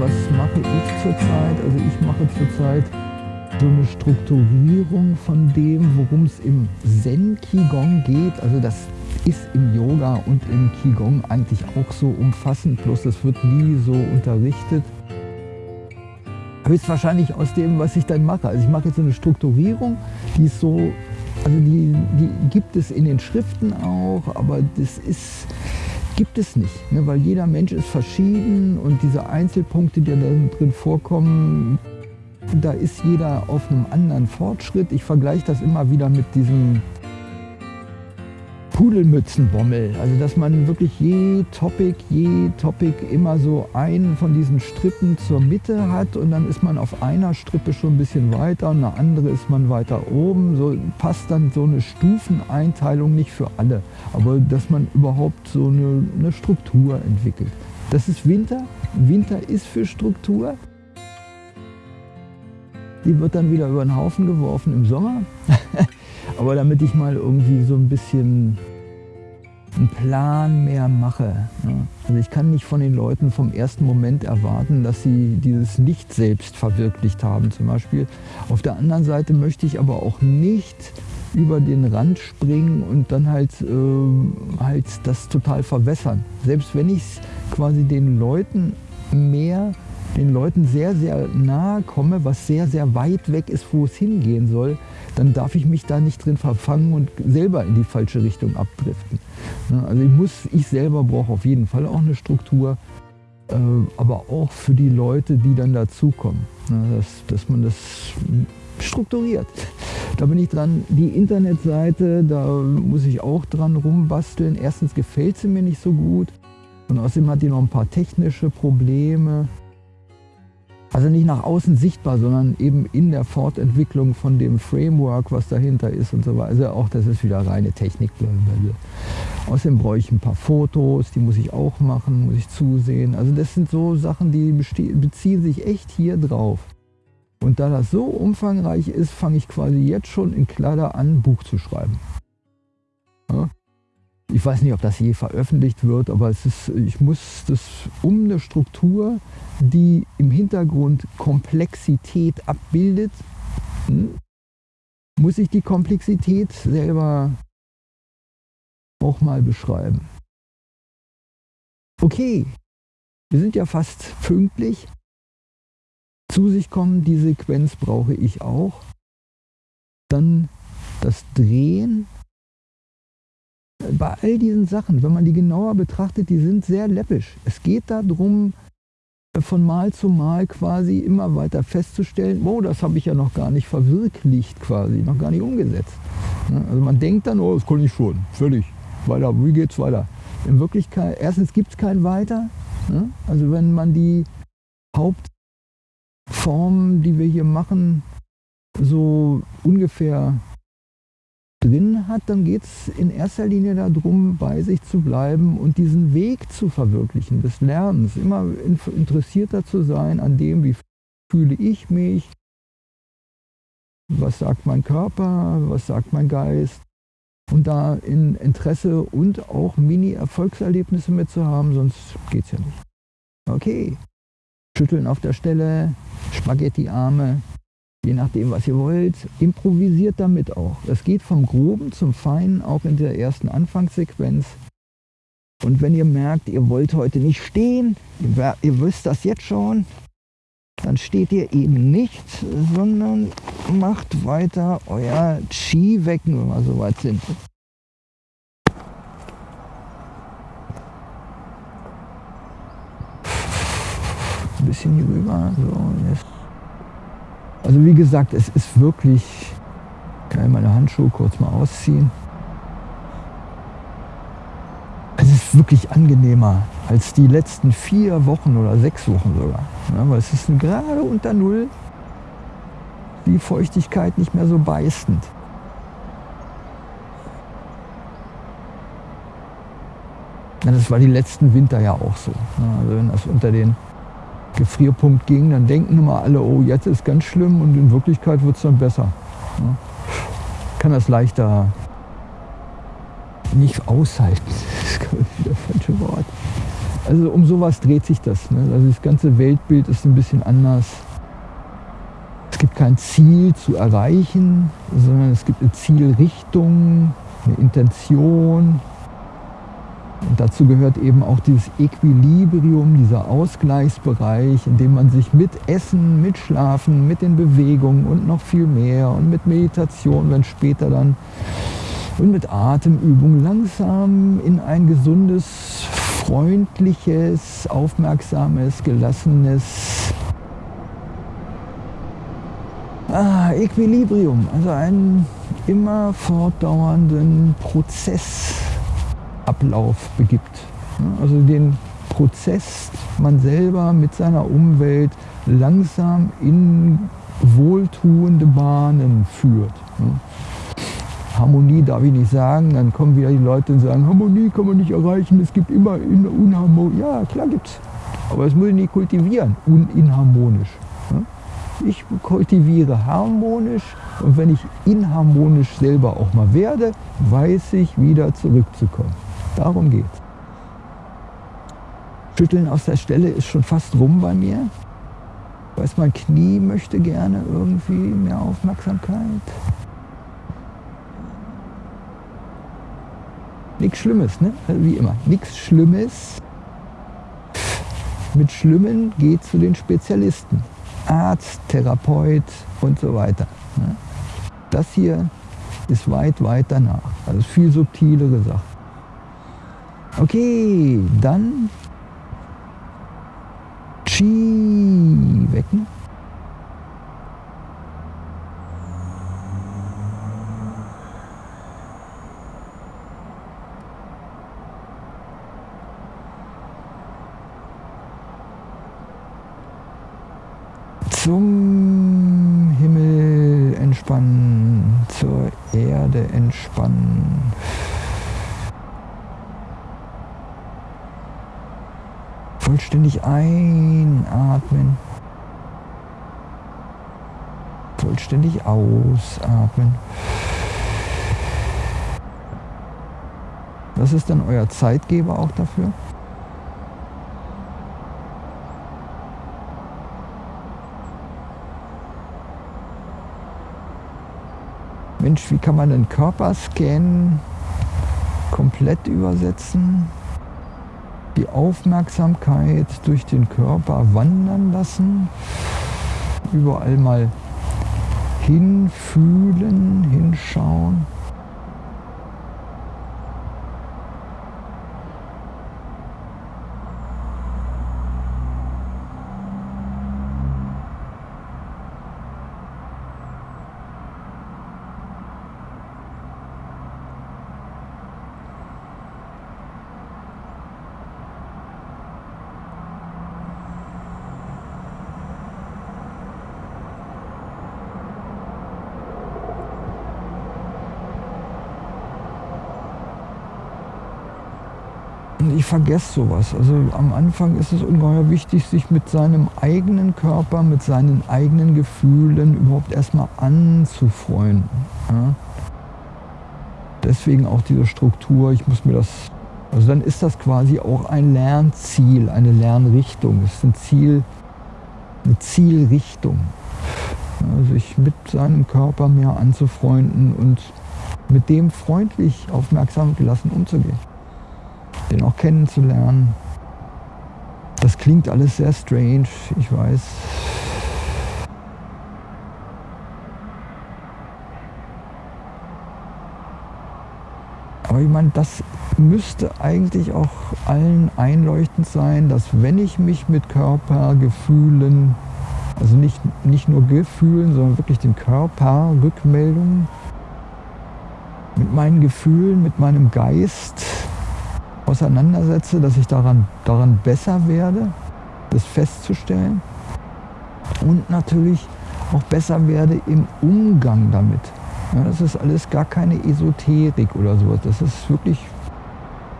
was mache ich zurzeit? Also ich mache zurzeit so eine Strukturierung von dem, worum es im Zen Qigong geht. Also das ist im Yoga und im Qigong eigentlich auch so umfassend, bloß das wird nie so unterrichtet. Höchstwahrscheinlich aus dem, was ich dann mache. Also ich mache jetzt so eine Strukturierung, die ist so, also die, die gibt es in den Schriften auch, aber das ist, gibt es nicht, ne? weil jeder Mensch ist verschieden und diese Einzelpunkte, die da drin vorkommen, da ist jeder auf einem anderen Fortschritt. Ich vergleiche das immer wieder mit diesem Pudelmützenbommel. Also dass man wirklich je Topic, je Topic immer so einen von diesen Strippen zur Mitte hat und dann ist man auf einer Strippe schon ein bisschen weiter und eine andere ist man weiter oben. So passt dann so eine Stufeneinteilung nicht für alle, aber dass man überhaupt so eine, eine Struktur entwickelt. Das ist Winter. Winter ist für Struktur. Die wird dann wieder über den Haufen geworfen im Sommer. Aber damit ich mal irgendwie so ein bisschen einen Plan mehr mache. Also ich kann nicht von den Leuten vom ersten Moment erwarten, dass sie dieses nicht selbst verwirklicht haben zum Beispiel. Auf der anderen Seite möchte ich aber auch nicht über den Rand springen und dann halt, äh, halt das total verwässern. Selbst wenn ich es quasi den Leuten mehr den Leuten sehr, sehr nahe komme, was sehr, sehr weit weg ist, wo es hingehen soll, dann darf ich mich da nicht drin verfangen und selber in die falsche Richtung abdriften. Also ich, muss, ich selber brauche auf jeden Fall auch eine Struktur, äh, aber auch für die Leute, die dann dazukommen, dass, dass man das strukturiert. Da bin ich dran. Die Internetseite, da muss ich auch dran rumbasteln. Erstens gefällt sie mir nicht so gut und außerdem hat die noch ein paar technische Probleme. Also nicht nach außen sichtbar, sondern eben in der Fortentwicklung von dem Framework, was dahinter ist und so weiter. Also auch das ist wieder reine Technik. Außerdem brauche ich ein paar Fotos, die muss ich auch machen, muss ich zusehen. Also das sind so Sachen, die beziehen sich echt hier drauf. Und da das so umfangreich ist, fange ich quasi jetzt schon in Kladder an, ein Buch zu schreiben. Ja? Ich weiß nicht, ob das je veröffentlicht wird, aber es ist, ich muss das um eine Struktur, die im Hintergrund Komplexität abbildet, hm, muss ich die Komplexität selber auch mal beschreiben. Okay, wir sind ja fast pünktlich. Zu sich kommen, die Sequenz brauche ich auch. Dann das Drehen bei all diesen Sachen, wenn man die genauer betrachtet, die sind sehr läppisch. Es geht darum, von Mal zu Mal quasi immer weiter festzustellen, oh, das habe ich ja noch gar nicht verwirklicht quasi, noch gar nicht umgesetzt. Also man denkt dann, oh, das kann ich schon, völlig, weiter, wie geht's weiter? In Wirklichkeit, erstens gibt es kein Weiter. Also wenn man die Hauptformen, die wir hier machen, so ungefähr drin hat, dann geht es in erster Linie darum, bei sich zu bleiben und diesen Weg zu verwirklichen, des Lernens, immer interessierter zu sein an dem, wie fühle ich mich, was sagt mein Körper, was sagt mein Geist. Und da in Interesse und auch Mini-Erfolgserlebnisse mitzuhaben, sonst geht es ja nicht. Okay, schütteln auf der Stelle, Spaghetti-Arme, je nachdem, was ihr wollt. Improvisiert damit auch. Es geht vom Groben zum Feinen, auch in der ersten Anfangssequenz. Und wenn ihr merkt, ihr wollt heute nicht stehen, ihr, ihr wisst das jetzt schon, dann steht ihr eben nicht, sondern macht weiter euer Chi wecken, wenn wir soweit sind. Ein bisschen hier rüber, so, jetzt. Also wie gesagt, es ist wirklich, kann ich meine Handschuhe kurz mal ausziehen. Es ist wirklich angenehmer als die letzten vier Wochen oder sechs Wochen sogar. Ja, weil es ist gerade unter Null, die Feuchtigkeit nicht mehr so beißend. Ja, das war die letzten Winter ja auch so. Also wenn das unter den Gefrierpunkt ging, dann denken immer alle, oh, jetzt ist ganz schlimm und in Wirklichkeit wird es dann besser. Ja. Kann das leichter nicht aushalten. Das ist wieder falsche Wort. Also um sowas dreht sich das. Ne? Also das ganze Weltbild ist ein bisschen anders. Es gibt kein Ziel zu erreichen, sondern es gibt eine Zielrichtung, eine Intention. Und dazu gehört eben auch dieses Equilibrium, dieser Ausgleichsbereich, in dem man sich mit Essen, mit Schlafen, mit den Bewegungen und noch viel mehr und mit Meditation, wenn später dann und mit Atemübung langsam in ein gesundes, freundliches, aufmerksames, gelassenes ah, Equilibrium, also einen immer fortdauernden Prozessablauf begibt. Also den Prozess man selber mit seiner Umwelt langsam in wohltuende Bahnen führt. Harmonie darf ich nicht sagen, dann kommen wieder die Leute und sagen, Harmonie kann man nicht erreichen, es gibt immer Unharmonie. Ja, klar gibt's. Aber das muss ich nicht kultivieren, uninharmonisch. Ich kultiviere harmonisch und wenn ich inharmonisch selber auch mal werde, weiß ich wieder zurückzukommen. Darum geht's. Schütteln aus der Stelle ist schon fast rum bei mir. Weiß, mein Knie möchte gerne irgendwie mehr Aufmerksamkeit. Nichts Schlimmes, ne? Also wie immer. Nichts Schlimmes. Mit Schlimmen geht zu den Spezialisten. Arzt, Therapeut und so weiter. Ne? Das hier ist weit, weit danach. Also viel subtilere Sache. Okay, dann Chi wecken. zum Himmel entspannen, zur Erde entspannen. Vollständig einatmen. Vollständig ausatmen. Was ist dann euer Zeitgeber auch dafür? Mensch, wie kann man einen Körperscan komplett übersetzen? Die Aufmerksamkeit durch den Körper wandern lassen, überall mal hinfühlen, hinschauen. Ich vergesse sowas. Also am Anfang ist es ungeheuer wichtig, sich mit seinem eigenen Körper, mit seinen eigenen Gefühlen überhaupt erstmal anzufreunden. Ja? Deswegen auch diese Struktur, ich muss mir das, also dann ist das quasi auch ein Lernziel, eine Lernrichtung. Es ist ein Ziel, eine Zielrichtung. Ja, sich mit seinem Körper mehr anzufreunden und mit dem freundlich, aufmerksam gelassen umzugehen den auch kennenzulernen. Das klingt alles sehr strange, ich weiß. Aber ich meine, das müsste eigentlich auch allen einleuchtend sein, dass wenn ich mich mit Körpergefühlen, also nicht, nicht nur Gefühlen, sondern wirklich den Körper, Rückmeldungen, mit meinen Gefühlen, mit meinem Geist auseinandersetze, dass ich daran, daran besser werde, das festzustellen und natürlich auch besser werde im Umgang damit. Ja, das ist alles gar keine Esoterik oder sowas. Das ist wirklich,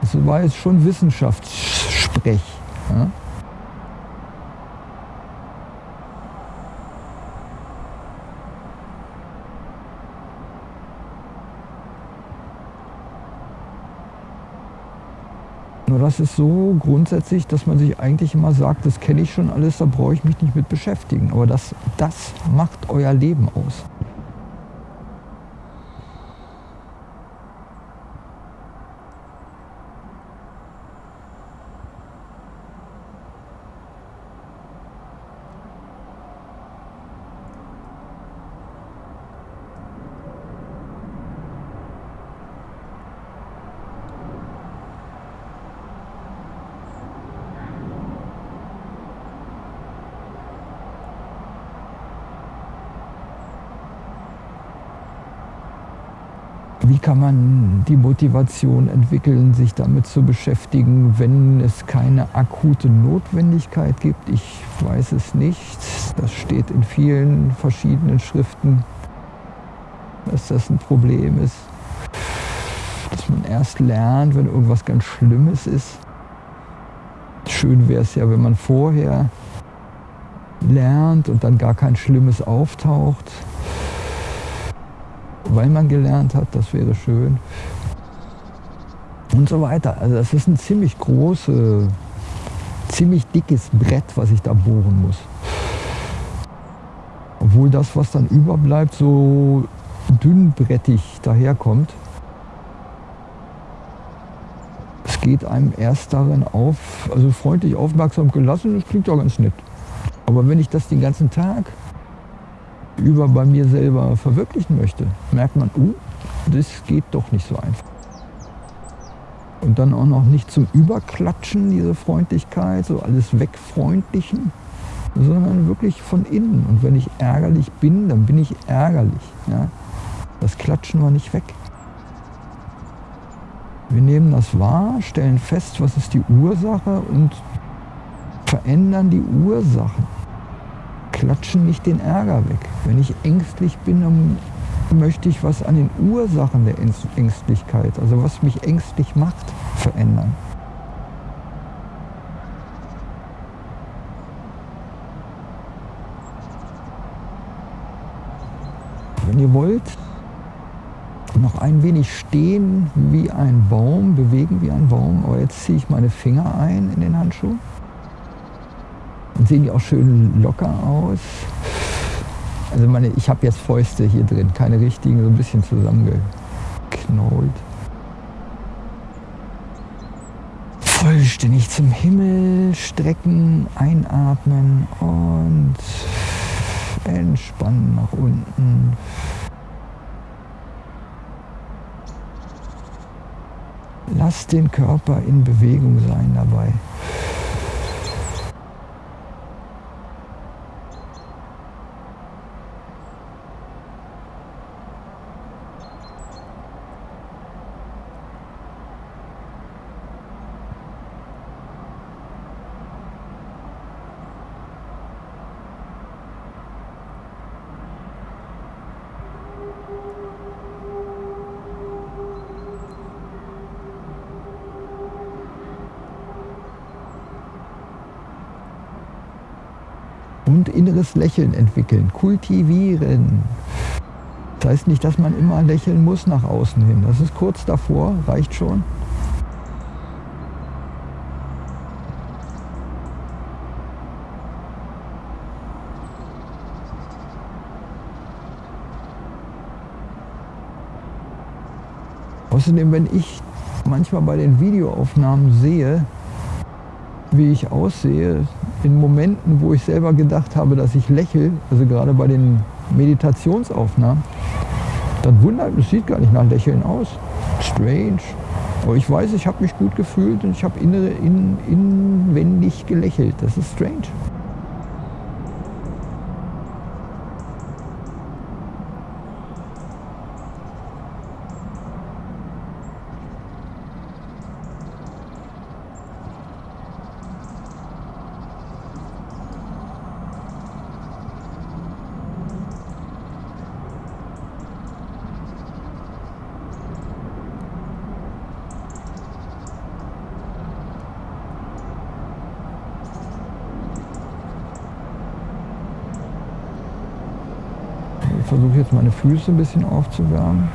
das war jetzt schon Wissenschaftssprech. Ja? Das ist so grundsätzlich, dass man sich eigentlich immer sagt, das kenne ich schon alles, da brauche ich mich nicht mit beschäftigen. Aber das, das macht euer Leben aus. Wie kann man die Motivation entwickeln, sich damit zu beschäftigen, wenn es keine akute Notwendigkeit gibt? Ich weiß es nicht. Das steht in vielen verschiedenen Schriften, dass das ein Problem ist. Dass man erst lernt, wenn irgendwas ganz Schlimmes ist. Schön wäre es ja, wenn man vorher lernt und dann gar kein Schlimmes auftaucht weil man gelernt hat, das wäre schön. Und so weiter. Also das ist ein ziemlich großes, ziemlich dickes Brett, was ich da bohren muss. Obwohl das, was dann überbleibt, so dünnbrettig daherkommt. Es geht einem erst darin auf, also freundlich aufmerksam gelassen, das klingt ja ganz nett. Aber wenn ich das den ganzen Tag über bei mir selber verwirklichen möchte, merkt man, uh, das geht doch nicht so einfach. Und dann auch noch nicht zum Überklatschen, diese Freundlichkeit, so alles wegfreundlichen, sondern wirklich von innen. Und wenn ich ärgerlich bin, dann bin ich ärgerlich. Ja? Das klatschen wir nicht weg. Wir nehmen das wahr, stellen fest, was ist die Ursache und verändern die Ursachen klatschen nicht den Ärger weg. Wenn ich ängstlich bin, dann möchte ich was an den Ursachen der Ängstlichkeit, also was mich ängstlich macht, verändern. Wenn ihr wollt, noch ein wenig stehen wie ein Baum, bewegen wie ein Baum, aber jetzt ziehe ich meine Finger ein in den Handschuh. Sehen die auch schön locker aus. Also meine, ich habe jetzt Fäuste hier drin, keine richtigen, so ein bisschen zusammengeknollt. Vollständig zum Himmel strecken, einatmen und entspannen nach unten. Lass den Körper in Bewegung sein dabei. Und inneres Lächeln entwickeln, kultivieren. Das heißt nicht, dass man immer lächeln muss nach außen hin. Das ist kurz davor, reicht schon. Außerdem, wenn ich manchmal bei den Videoaufnahmen sehe, wie ich aussehe, in Momenten, wo ich selber gedacht habe, dass ich lächle, also gerade bei den Meditationsaufnahmen, dann wundert, es sieht gar nicht nach Lächeln aus. Strange. Aber ich weiß, ich habe mich gut gefühlt und ich habe in, inwendig gelächelt. Das ist strange. Versuche jetzt meine Füße ein bisschen aufzuwärmen.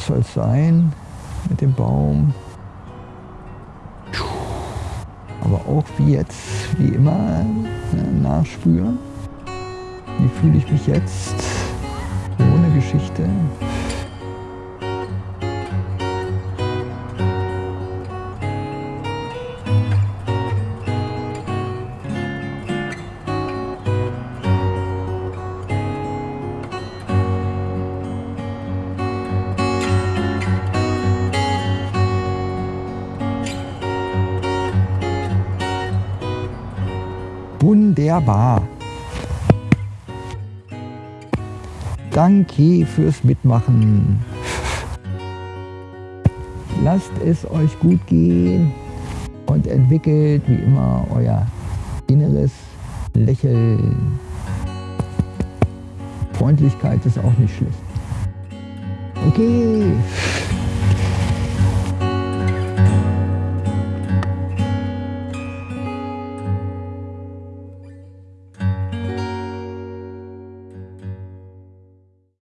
Das soll es sein mit dem Baum. Aber auch wie jetzt, wie immer, ne, nachspüren. Wie fühle ich mich jetzt ohne Geschichte? Wunderbar. Danke fürs Mitmachen. Lasst es euch gut gehen und entwickelt wie immer euer inneres Lächeln. Freundlichkeit ist auch nicht schlecht. Okay.